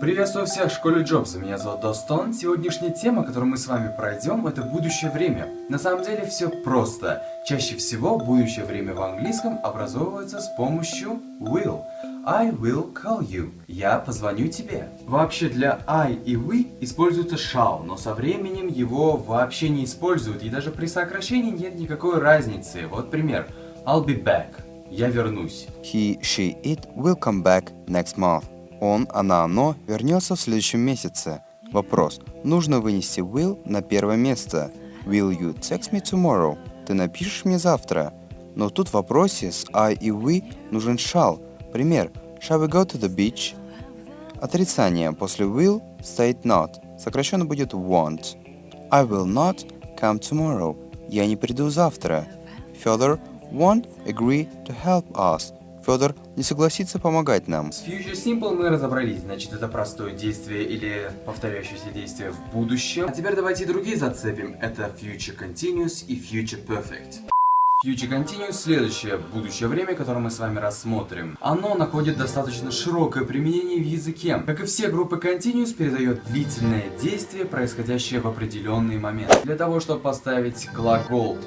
Приветствую всех в школе Джобса, меня зовут Достон. Сегодняшняя тема, которую мы с вами пройдем, это будущее время. На самом деле все просто. Чаще всего будущее время в английском образовывается с помощью will. I will call you. Я позвоню тебе. Вообще для I и we используется shall, но со временем его вообще не используют, и даже при сокращении нет никакой разницы. Вот пример. I'll be back. Я вернусь. He, she, it will come back next month. Он, она, оно вернется в следующем месяце. Вопрос. Нужно вынести will на первое место. Will you text me tomorrow? Ты напишешь мне завтра? Но тут в вопросе с I и we нужен shall. Пример. Shall we go to the beach? Отрицание. После will стоит not. Сокращенно будет won't. I will not come tomorrow. Я не приду завтра. Федор won't agree to help us. Федор не согласится помогать нам. С Future Simple мы разобрались, значит это простое действие или повторяющееся действие в будущем. А теперь давайте другие зацепим. Это Future Continuous и Future Perfect. Future Continuous – следующее будущее время, которое мы с вами рассмотрим. Оно находит достаточно широкое применение в языке. Как и все группы Continuous, передает длительное действие, происходящее в определенный момент. Для того, чтобы поставить глагол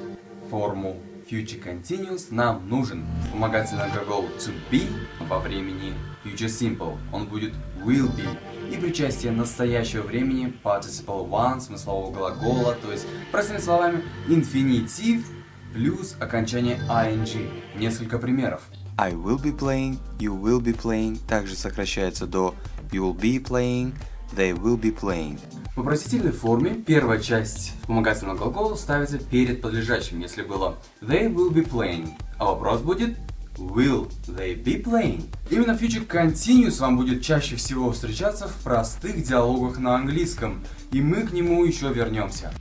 форму Future Continuous нам нужен вспомогательный глагол to be во времени Future Simple. Он будет will be. И причастие настоящего времени Participle One, смыслового глагола, то есть, простыми словами, инфинитив плюс окончание ing. Несколько примеров. I will be playing, you will be playing, также сокращается до you will be playing, they will be playing. В вопросительной форме первая часть вспомогательного глагола ставится перед подлежащим, если было they will be playing, а вопрос будет will they be playing. Именно future continuous вам будет чаще всего встречаться в простых диалогах на английском, и мы к нему еще вернемся.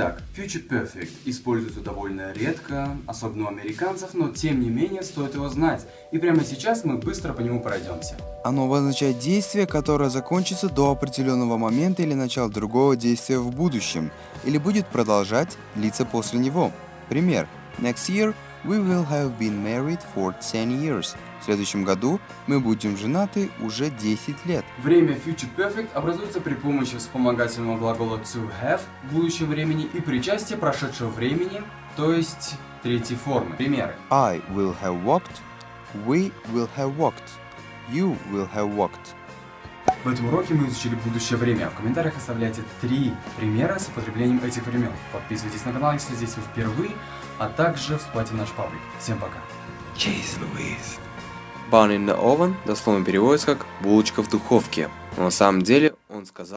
Итак, Future Perfect используется довольно редко, особенно у американцев, но тем не менее стоит его знать. И прямо сейчас мы быстро по нему пройдемся. Оно обозначает действие, которое закончится до определенного момента или начала другого действия в будущем, или будет продолжать длиться после него. Пример. Next year we will have been married for 10 years. В следующем году мы будем женаты уже 10 лет. Время Future Perfect образуется при помощи вспомогательного глагола to have в будущем времени и причастия прошедшего времени, то есть третьей формы. Примеры. I will have walked, we will have walked, you will have walked. В этом уроке мы изучили будущее время. В комментариях оставляйте три примера с употреблением этих времен. Подписывайтесь на канал, если здесь вы впервые, а также вступайте в наш паблик. Всем пока. Jeez Louise. Bun in the oven дословно переводится как булочка в духовке. Но на самом деле он сказал